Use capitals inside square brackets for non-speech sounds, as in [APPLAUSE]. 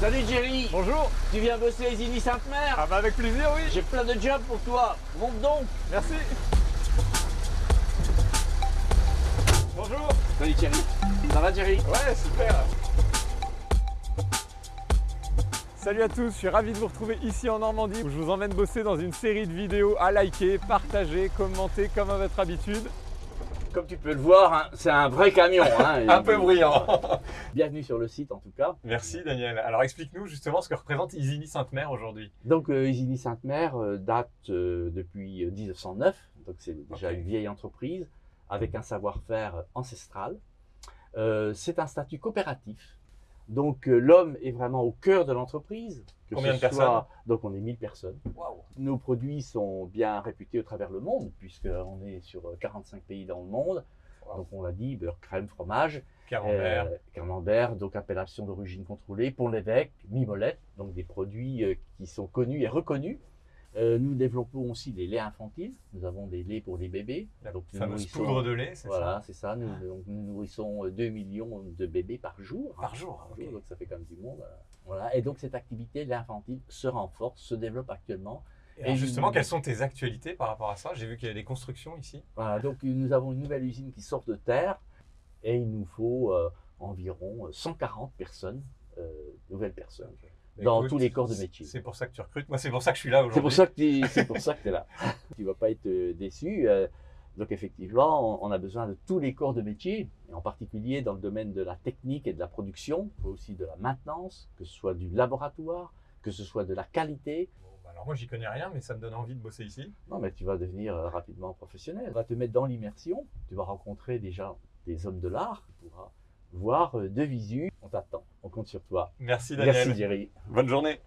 Salut Jerry. Bonjour. Tu viens bosser à Isigny Sainte-Mère Ah bah avec plaisir, oui. J'ai plein de jobs pour toi. Monte donc. Merci. Bonjour. Salut Jerry. Ça va Jerry Ouais, super. Salut à tous, je suis ravi de vous retrouver ici en Normandie où je vous emmène bosser dans une série de vidéos à liker, partager, commenter comme à votre habitude. Comme tu peux le voir, hein, c'est un vrai camion. hein. [LAUGHS] Un peu bruyant [LAUGHS] Bienvenue sur le site en tout cas. Merci Daniel. Alors explique-nous justement ce que représente Isigny Sainte-Mère aujourd'hui. Donc euh, Isigny Sainte-Mère euh, date euh, depuis euh, 1909, donc c'est déjà une vieille entreprise avec un savoir-faire ancestral. C'est un statut coopératif. Donc euh, l'homme est vraiment au cœur de l'entreprise. Combien de personnes Donc on est 1000 personnes. Waouh Nos produits sont bien réputés au travers le monde, puisqu'on est sur euh, 45 pays dans le monde. Wow. Donc on l'a dit, beurre, crème, fromage, Camembert. euh, camembert, donc appellation d'origine contrôlée, pont l'évêque, mimolette, donc des produits euh, qui sont connus et reconnus. Euh, nous développons aussi des laits infantiles. Nous avons des laits pour les bébés. La donc fameuse poudre de lait, c'est Voilà, c'est ça. Nous, donc, nous nourrissons euh, 2 millions de bébés par jour. ça Par jour, Par jour, donc ça fait quand même du monde. euh, Voilà. Et donc cette activité, lait infantile, se renforce, se développe actuellement. Et justement, quelles sont tes actualités par rapport à ça? J'ai vu qu'il y a des constructions ici. Voilà, donc euh, nous avons une nouvelle usine qui sort de terre et il nous faut euh, environ 140 personnes, euh, nouvelles personnes, dans Écoute, tous les corps de métier. C'est pour ça que tu recrutes. Moi, c'est pour ça que je suis là aujourd'hui. C'est pour ça que tu es là. [LAUGHS] tu vas pas être euh, déçu. euh, donc effectivement, on, a besoin de tous les corps de métier, et en particulier dans le domaine de la technique et de la production, mais aussi de la maintenance, que ce soit du laboratoire, que ce soit de la qualité. Bon, bah alors moi, j'y connais rien, mais ça me donne envie de bosser ici. Non, mais tu vas devenir euh, rapidement professionnel. On va te mettre dans l'immersion. Tu vas rencontrer déjà des hommes de l'art. Tu pourras voir euh, de visu. On t'attend. On compte sur toi. Merci Daniel. Merci, Jerry. Bonne journée.